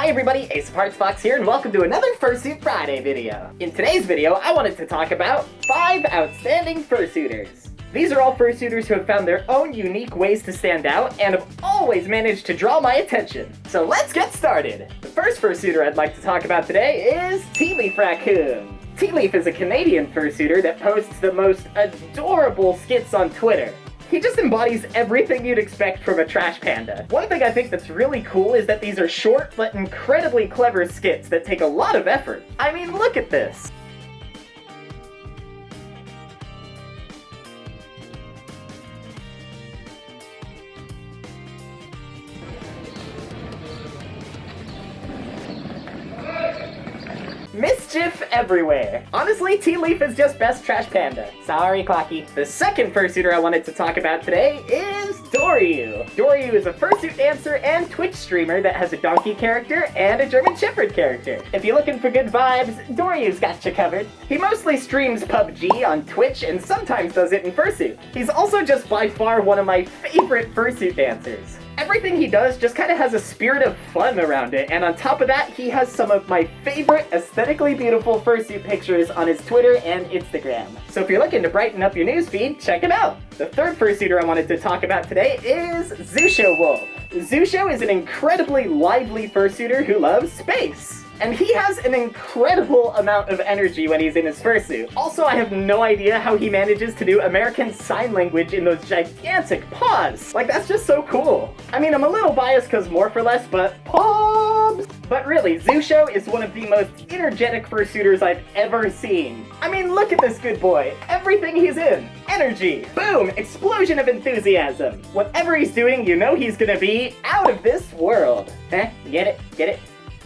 Hi everybody, Ace of Hearts Fox here, and welcome to another Fursuit Friday video. In today's video, I wanted to talk about 5 outstanding fursuiters. These are all fursuiters who have found their own unique ways to stand out and have always managed to draw my attention. So let's get started! The first fursuiter I'd like to talk about today is Tea Leaf Raccoon. Tea Leaf is a Canadian fursuiter that posts the most adorable skits on Twitter. He just embodies everything you'd expect from a trash panda. One thing I think that's really cool is that these are short but incredibly clever skits that take a lot of effort. I mean, look at this! Mischief everywhere. Honestly, Tea Leaf is just best trash panda. Sorry, Clocky. The second fursuiter I wanted to talk about today is Doryu. Doryu is a fursuit dancer and Twitch streamer that has a donkey character and a German Shepherd character. If you're looking for good vibes, Doryu's got you covered. He mostly streams PUBG on Twitch and sometimes does it in fursuit. He's also just by far one of my favorite fursuit dancers everything he does just kind of has a spirit of fun around it, and on top of that, he has some of my favorite aesthetically beautiful fursuit pictures on his Twitter and Instagram. So if you're looking to brighten up your newsfeed, check him out! The third fursuiter I wanted to talk about today is Zusho Wolf. Zusho is an incredibly lively fursuiter who loves space and he has an incredible amount of energy when he's in his fursuit. Also, I have no idea how he manages to do American Sign Language in those gigantic paws. Like, that's just so cool. I mean, I'm a little biased because more for less, but paws! But really, Zusho is one of the most energetic fursuiters I've ever seen. I mean, look at this good boy. Everything he's in. Energy. Boom! Explosion of enthusiasm. Whatever he's doing, you know he's gonna be out of this world. Eh? Get it? Get it?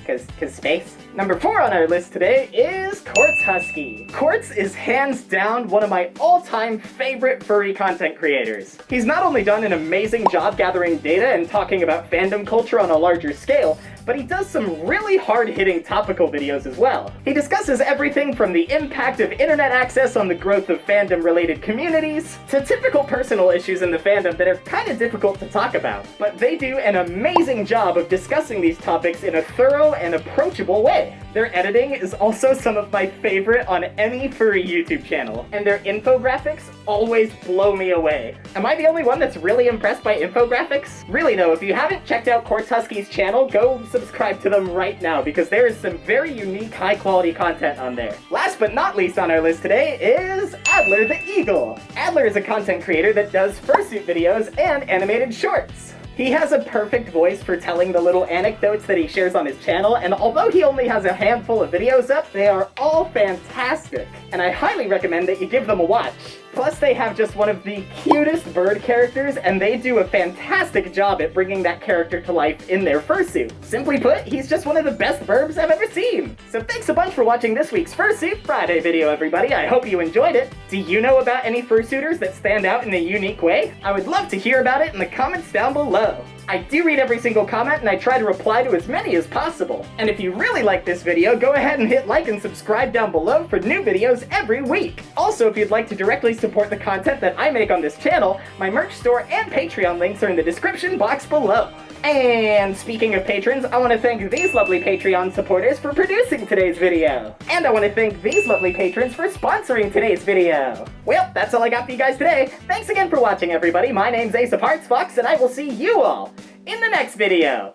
Cause, cause space. Number four on our list today is Quartz Husky. Quartz is hands down one of my all-time favorite furry content creators. He's not only done an amazing job gathering data and talking about fandom culture on a larger scale, but he does some really hard-hitting topical videos as well. He discusses everything from the impact of internet access on the growth of fandom-related communities, to typical personal issues in the fandom that are kinda difficult to talk about. But they do an amazing job of discussing these topics in a thorough and approachable way. Their editing is also some of my favorite on any furry YouTube channel, and their infographics always blow me away. Am I the only one that's really impressed by infographics? Really though, if you haven't checked out Quartz Husky's channel, go subscribe to them right now because there is some very unique, high quality content on there. Last but not least on our list today is Adler the Eagle. Adler is a content creator that does fursuit videos and animated shorts. He has a perfect voice for telling the little anecdotes that he shares on his channel, and although he only has a handful of videos up, they are all fantastic, and I highly recommend that you give them a watch. Plus, they have just one of the cutest bird characters, and they do a fantastic job at bringing that character to life in their fursuit. Simply put, he's just one of the best verbs I've ever seen. So thanks a bunch for watching this week's Fursuit Friday video, everybody. I hope you enjoyed it. Do you know about any fursuiters that stand out in a unique way? I would love to hear about it in the comments down below. I do read every single comment and I try to reply to as many as possible. And if you really like this video, go ahead and hit like and subscribe down below for new videos every week. Also, if you'd like to directly support the content that I make on this channel, my merch store and Patreon links are in the description box below. And speaking of patrons, I want to thank these lovely Patreon supporters for producing today's video. And I want to thank these lovely patrons for sponsoring today's video. Well, that's all I got for you guys today. Thanks again for watching, everybody. My name's Ace of Hearts Fox, and I will see you all in the next video.